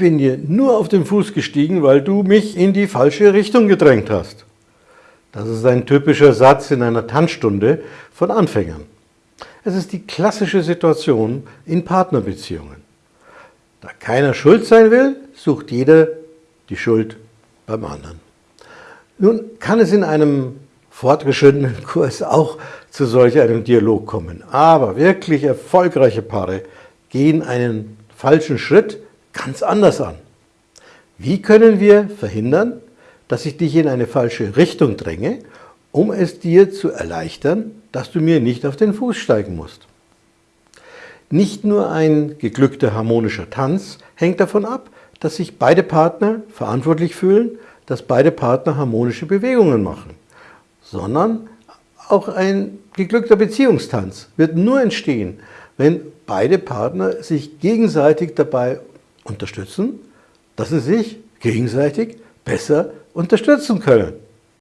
bin dir nur auf den Fuß gestiegen, weil du mich in die falsche Richtung gedrängt hast. Das ist ein typischer Satz in einer Tanzstunde von Anfängern. Es ist die klassische Situation in Partnerbeziehungen. Da keiner schuld sein will, sucht jeder die Schuld beim anderen. Nun kann es in einem fortgeschrittenen Kurs auch zu solch einem Dialog kommen. Aber wirklich erfolgreiche Paare gehen einen falschen Schritt ganz anders an. Wie können wir verhindern, dass ich dich in eine falsche Richtung dränge, um es dir zu erleichtern, dass du mir nicht auf den Fuß steigen musst? Nicht nur ein geglückter harmonischer Tanz hängt davon ab, dass sich beide Partner verantwortlich fühlen, dass beide Partner harmonische Bewegungen machen, sondern auch ein geglückter Beziehungstanz wird nur entstehen, wenn beide Partner sich gegenseitig dabei unterstützen, dass sie sich gegenseitig besser unterstützen können.